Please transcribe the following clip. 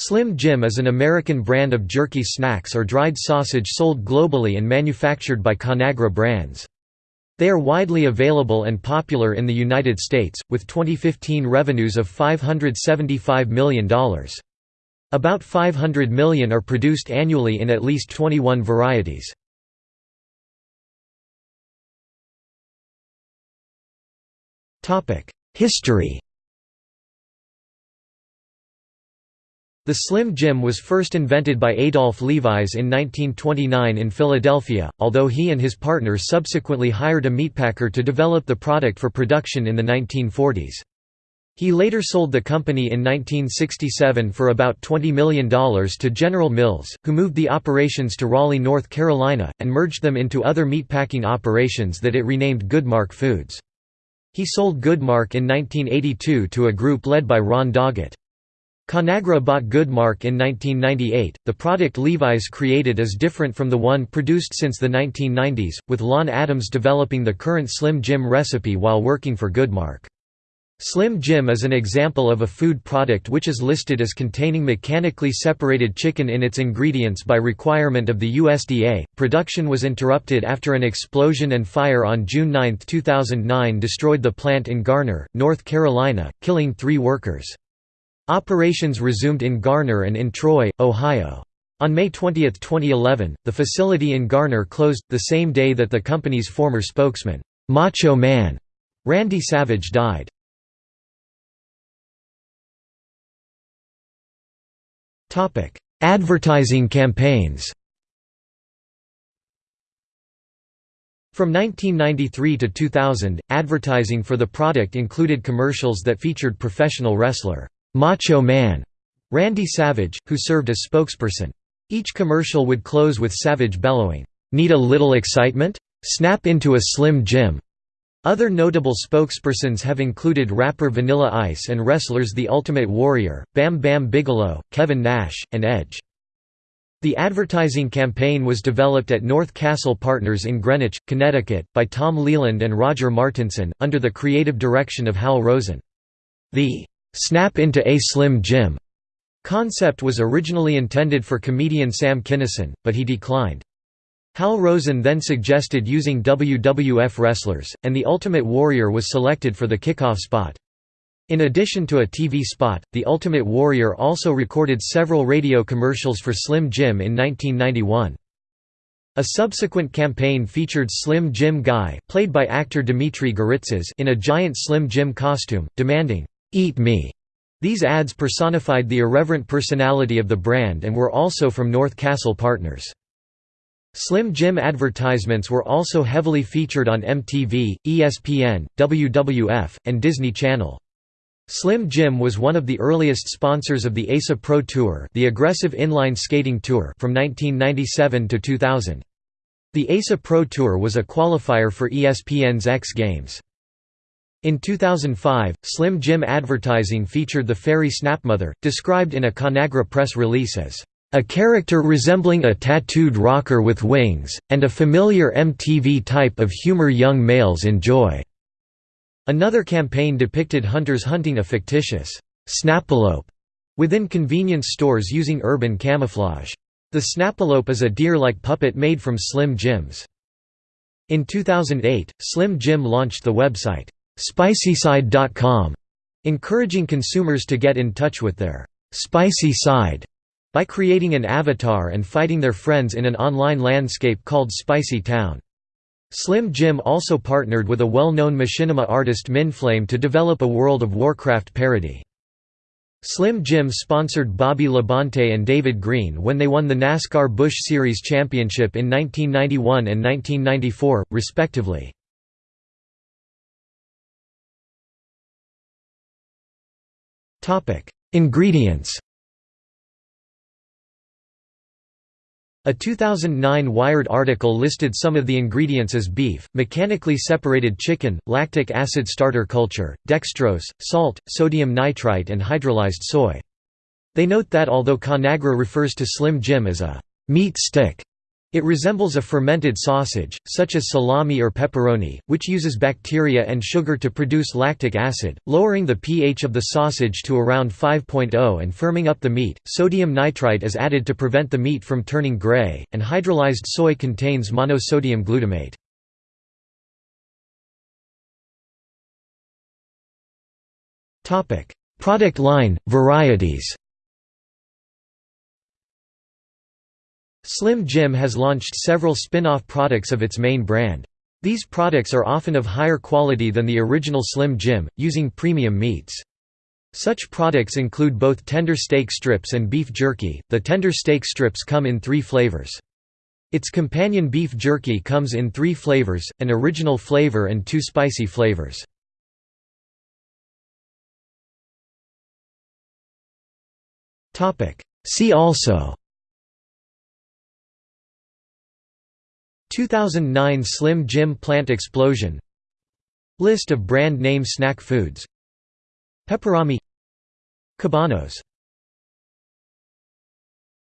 Slim Jim is an American brand of jerky snacks or dried sausage sold globally and manufactured by Conagra Brands. They are widely available and popular in the United States, with 2015 revenues of $575 million. About 500 million are produced annually in at least 21 varieties. History The Slim Jim was first invented by Adolph Levis in 1929 in Philadelphia, although he and his partner subsequently hired a meatpacker to develop the product for production in the 1940s. He later sold the company in 1967 for about $20 million to General Mills, who moved the operations to Raleigh, North Carolina, and merged them into other meatpacking operations that it renamed Goodmark Foods. He sold Goodmark in 1982 to a group led by Ron Doggett. Conagra bought Goodmark in 1998. The product Levis created is different from the one produced since the 1990s, with Lon Adams developing the current Slim Jim recipe while working for Goodmark. Slim Jim is an example of a food product which is listed as containing mechanically separated chicken in its ingredients by requirement of the USDA. Production was interrupted after an explosion and fire on June 9, 2009 destroyed the plant in Garner, North Carolina, killing three workers. Operations resumed in Garner and in Troy, Ohio. On May 20, 2011, the facility in Garner closed, the same day that the company's former spokesman, Macho Man, Randy Savage died. Advertising campaigns From 1993 to 2000, advertising for the product included commercials that featured professional wrestler Macho Man Randy Savage, who served as spokesperson. Each commercial would close with Savage bellowing, "'Need a little excitement? Snap into a Slim Jim!' Other notable spokespersons have included rapper Vanilla Ice and wrestlers The Ultimate Warrior, Bam Bam Bigelow, Kevin Nash, and Edge. The advertising campaign was developed at North Castle Partners in Greenwich, Connecticut, by Tom Leland and Roger Martinson, under the creative direction of Hal Rosen. The "'Snap into a Slim Jim' concept was originally intended for comedian Sam Kinison, but he declined. Hal Rosen then suggested using WWF wrestlers, and The Ultimate Warrior was selected for the kickoff spot. In addition to a TV spot, The Ultimate Warrior also recorded several radio commercials for Slim Jim in 1991. A subsequent campaign featured Slim Jim Guy played by actor Dimitri Garitzis in a giant Slim Jim costume, demanding, "'Eat me'". These ads personified the irreverent personality of the brand and were also from North Castle Partners. Slim Jim advertisements were also heavily featured on MTV, ESPN, WWF, and Disney Channel. Slim Jim was one of the earliest sponsors of the ASA Pro Tour, the aggressive inline skating tour from 1997 to 2000. The ASA Pro Tour was a qualifier for ESPN's X Games. In 2005, Slim Jim advertising featured the fairy Snapmother, described in a Conagra press release as a character resembling a tattooed rocker with wings, and a familiar MTV type of humor young males enjoy." Another campaign depicted hunters hunting a fictitious «snapalope» within convenience stores using urban camouflage. The snapalope is a deer-like puppet made from Slim Jims. In 2008, Slim Jim launched the website, Spicyside.com, encouraging consumers to get in touch with their spicy side by creating an avatar and fighting their friends in an online landscape called Spicy Town. Slim Jim also partnered with a well-known machinima artist Myndflame to develop a World of Warcraft parody. Slim Jim sponsored Bobby Labonte and David Green when they won the NASCAR Busch Series championship in 1991 and 1994, respectively. Ingredients A 2009 Wired article listed some of the ingredients as beef, mechanically separated chicken, lactic acid starter culture, dextrose, salt, sodium nitrite and hydrolyzed soy. They note that although Conagra refers to Slim Jim as a «meat stick», It resembles a fermented sausage, such as salami or pepperoni, which uses bacteria and sugar to produce lactic acid, lowering the pH of the sausage to around 5.0 and firming up the meat. Sodium nitrite is added to prevent the meat from turning gray, and hydrolyzed soy contains monosodium glutamate. Product line, varieties Slim Jim has launched several spin-off products of its main brand. These products are often of higher quality than the original Slim Jim, using premium meats. Such products include both tender steak strips and beef jerky. The tender steak strips come in three flavors. Its companion beef jerky comes in three flavors, an original flavor and two spicy flavors. See also 2009 Slim Jim plant explosion. List of brand name snack foods. Peperami Cabanos